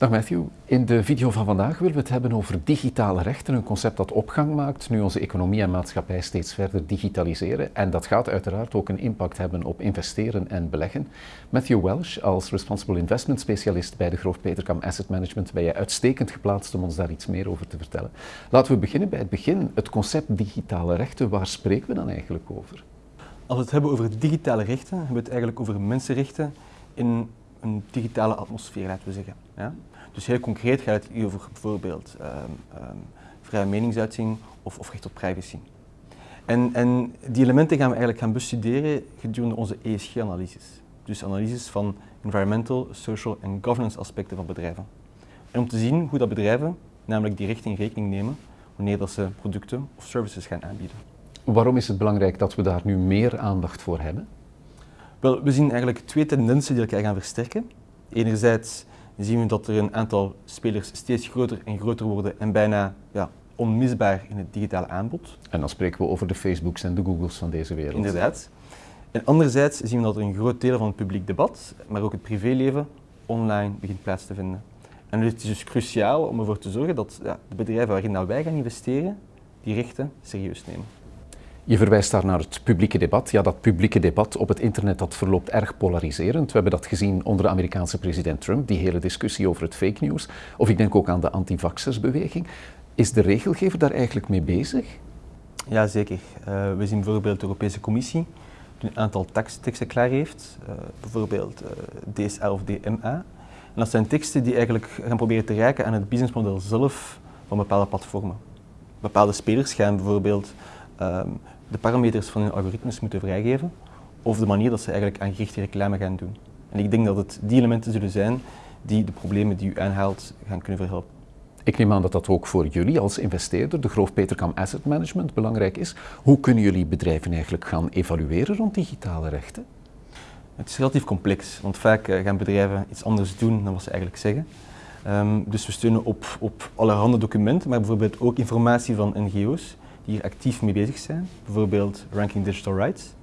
Dag Matthew. In de video van vandaag willen we het hebben over digitale rechten, een concept dat opgang maakt nu onze economie en maatschappij steeds verder digitaliseren. En dat gaat uiteraard ook een impact hebben op investeren en beleggen. Matthew Welsh, als Responsible Investment Specialist bij de Groof Peterkam Asset Management, ben je uitstekend geplaatst om ons daar iets meer over te vertellen. Laten we beginnen bij het begin. Het concept digitale rechten, waar spreken we dan eigenlijk over? Als we het hebben over digitale rechten, hebben we het eigenlijk over mensenrechten in een digitale atmosfeer, laten we zeggen. Ja? Dus heel concreet gaat het hier over bijvoorbeeld um, um, vrije meningsuiting of, of, recht op privacy. En, en, die elementen gaan we eigenlijk gaan bestuderen gedurende onze ESG-analyses. Dus analyses van environmental, social en governance aspecten van bedrijven. En om te zien hoe dat bedrijven namelijk die rechten in rekening nemen wanneer dat ze producten of services gaan aanbieden. Waarom is het belangrijk dat we daar nu meer aandacht voor hebben? Wel, we zien eigenlijk twee tendensen die elkaar gaan versterken. Enerzijds zien we dat er een aantal spelers steeds groter en groter worden en bijna ja, onmisbaar in het digitale aanbod. En dan spreken we over de Facebooks en de Googles van deze wereld. Inderdaad. En anderzijds zien we dat er een groot deel van het publiek debat, maar ook het privéleven, online begint plaats te vinden. En het is dus cruciaal om ervoor te zorgen dat ja, de bedrijven waarin wij gaan investeren, die rechten serieus nemen. Je verwijst daar naar het publieke debat. Ja, dat publieke debat op het internet dat verloopt erg polariserend. We hebben dat gezien onder de Amerikaanse president Trump, die hele discussie over het fake news. Of ik denk ook aan de antivaxersbeweging. Is de regelgever daar eigenlijk mee bezig? Ja, zeker. Uh, we zien bijvoorbeeld de Europese Commissie die een aantal teksten klaar heeft, uh, bijvoorbeeld uh, eh, DSL of DMA. En dat zijn teksten die eigenlijk gaan proberen te reiken aan het businessmodel zelf van bepaalde platformen. Bepaalde spelers gaan bijvoorbeeld um, de parameters van hun algoritmes moeten vrijgeven of de manier dat ze eigenlijk aan gerichte reclame gaan doen. En ik denk dat het die elementen zullen zijn die de problemen die u aanhaalt gaan kunnen verhelpen. Ik neem aan dat dat ook voor jullie als investeerder, de Groof Peterkam Asset Management, belangrijk is. Hoe kunnen jullie bedrijven eigenlijk gaan evalueren rond digitale rechten? Het is relatief complex, want vaak eh, gaan bedrijven iets anders doen dan wat ze eigenlijk zeggen. Um, dus we steunen op, op allerhande documenten, maar bijvoorbeeld ook informatie van NGO's hier actief mee bezig zijn, bijvoorbeeld Ranking Digital Rights.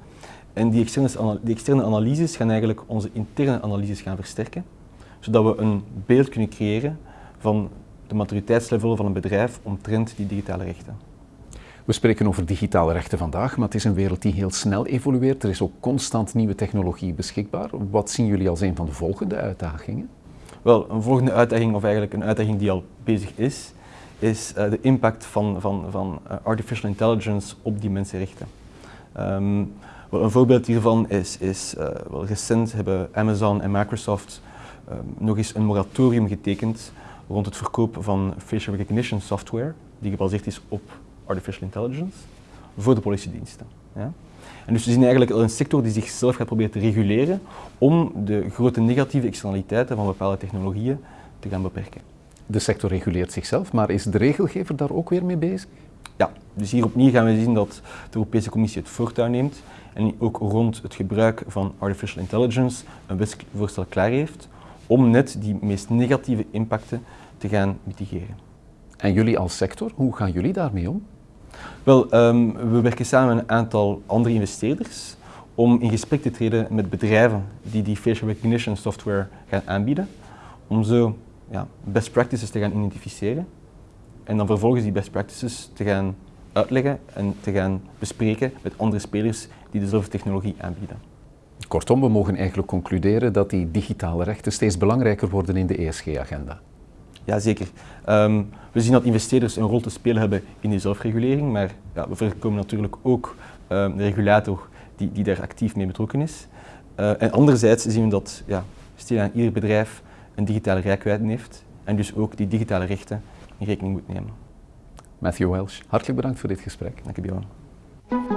En die externe, die externe analyses gaan eigenlijk onze interne analyses gaan versterken, zodat we een beeld kunnen creëren van de maturiteitslevel van een bedrijf omtrent die digitale rechten. We spreken over digitale rechten vandaag, maar het is een wereld die heel snel evolueert. Er is ook constant nieuwe technologie beschikbaar. Wat zien jullie als een van de volgende uitdagingen? Wel, een volgende uitdaging, of eigenlijk een uitdaging die al bezig is, is uh, de impact van, van, van uh, artificial intelligence op die mensenrechten. Um, een voorbeeld hiervan is, is uh, wel recent hebben Amazon en Microsoft um, nog eens een moratorium getekend rond het verkoop van facial recognition software die gebaseerd is op artificial intelligence voor de politiediensten. En dus we zien eigenlijk een sector die zichzelf gaat proberen te reguleren om de grote negatieve externaliteiten van bepaalde technologieën te gaan beperken de sector reguleert zichzelf, maar is de regelgever daar ook weer mee bezig? Ja, dus hier opnieuw gaan we zien dat de Europese Commissie het voortouw neemt en ook rond het gebruik van artificial intelligence een wetsvoorstel klaar heeft om net die meest negatieve impacten te gaan mitigeren. En jullie als sector, hoe gaan jullie daarmee om? Wel, um, we werken samen met een aantal andere investeerders om in gesprek te treden met bedrijven die die facial recognition software gaan aanbieden, om zo ja, best practices te gaan identificeren en dan vervolgens die best practices te gaan uitleggen en te gaan bespreken met andere spelers die dezelfde technologie aanbieden. Kortom, we mogen eigenlijk concluderen dat die digitale rechten steeds belangrijker worden in de ESG-agenda. Jazeker. Um, we zien dat investeerders een rol te spelen hebben in die zelfregulering, maar ja, we voorkomen natuurlijk ook um, de regulator die, die daar actief mee betrokken is. Uh, en anderzijds zien we dat ja, aan ieder bedrijf een digitale rijkwijde heeft en dus ook die digitale rechten in rekening moet nemen. Matthew Welsh, hartelijk bedankt voor dit gesprek. Dank je wel.